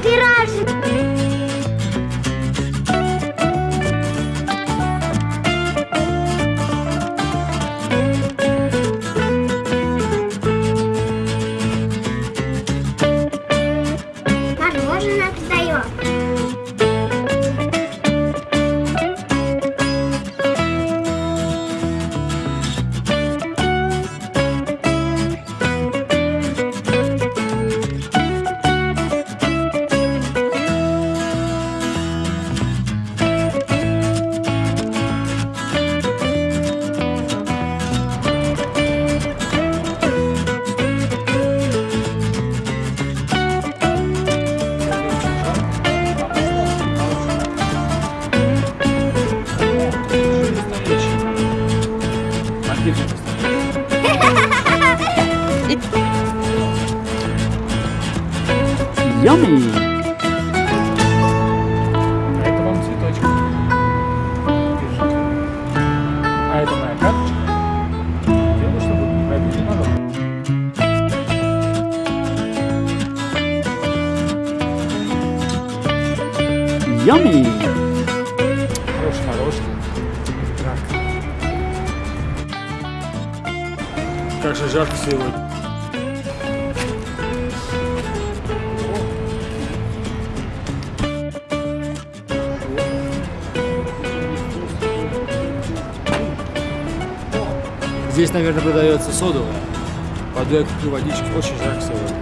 вкусное Yummy! А это вам цветочек. Держите. А это моя карточка. Делаю, чтобы пробить народ. Yummy! Хороший мороженое. Как же жарко сегодня. Здесь, наверное, продается содовая. Пойду я водички. Очень жарко сегодня.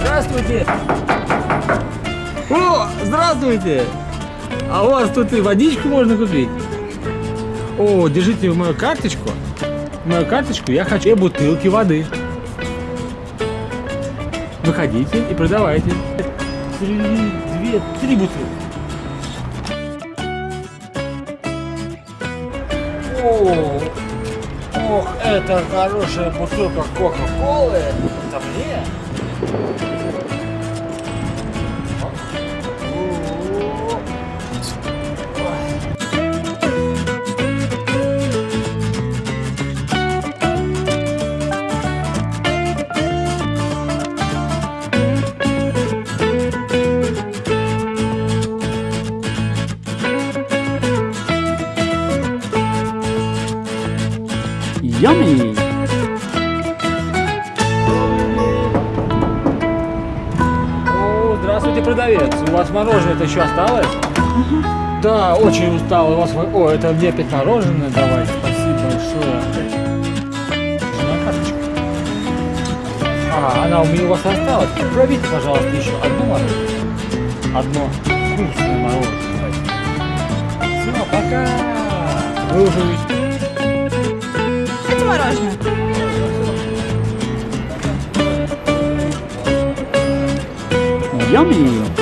Здравствуйте! О, здравствуйте! А у вас тут и водичку можно купить? О, держите мою карточку. Мою карточку, я хочу две бутылки воды. Выходите и продавайте. Три, две, три бутылки. О, ох, это хорошая бутылка Кока-Колы. Это мне? Мороженое-то еще осталось? Да, очень устал. У вас... О, это мне опять мороженое давайте. Спасибо большое. А, она у меня у вас осталась. Пробейте, пожалуйста, еще одно мороженое. Одно вкусное мороженое. Все, пока. Вы уже Это мороженое. Yummy!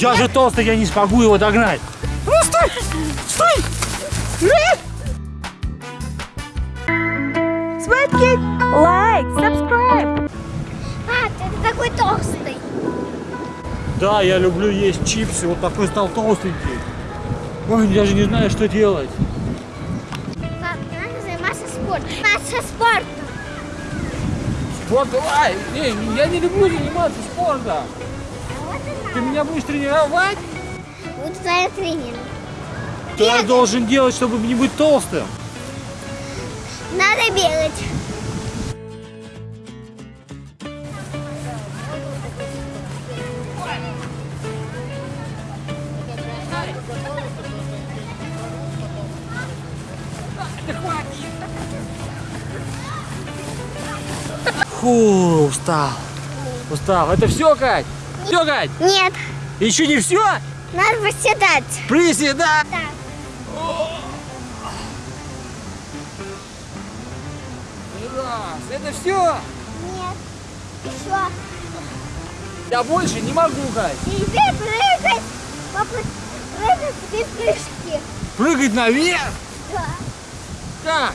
Я же толстый, я не смогу его догнать. Ну стой! Стой! Светки, лайк, subscribe. А, ты такой толстый. Да, я люблю есть чипсы, вот такой стал толстенький. Ой, я даже не знаю, что делать. Пап, надо заниматься спортом. Заниматься спортом. Вот давай! Не, я не люблю заниматься спортом. Ты меня будешь тренировать? Буду твоя тренер. Что я должен делать, чтобы не быть толстым? Надо бегать. Фу, устал. Устал. Это все, Кать? Все, Кать? Нет, Еще не все? надо восседать. Приседать. Так. Раз. Это все? Нет. Еще. Я больше не могу, Кать. Теперь прыгать. Прыгать теперь прыжки. Прыгать наверх? Да. Как?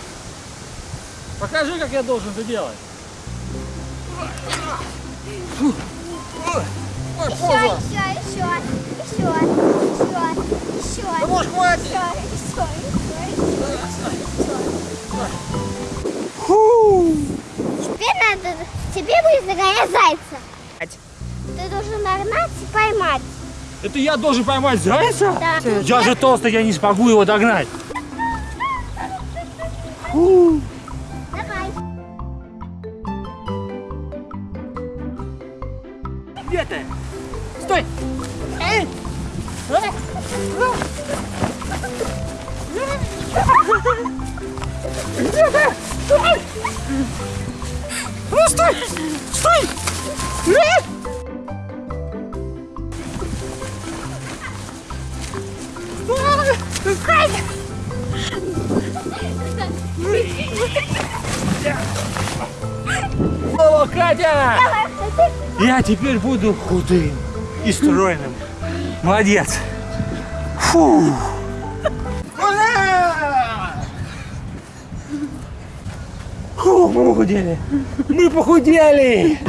Покажи, как я должен это делать. Фу. Ой, ой, Еще, поза. еще, еще, еще, еще, еще. Да может хватит? Еще, еще, еще, Фу. Теперь надо, тебе будет загонять зайца. Ты должен нагнать и поймать. Это я должен поймать зайца? Да. Я же толстый, я не смогу его догнать. Давай. Где ты? Стой! Эй! Ты? Стой! Ну, стой! Стой! Эй! О, Катя! Я теперь буду худым и стройным. Молодец. Фу. Фу, мы похудели. Мы похудели.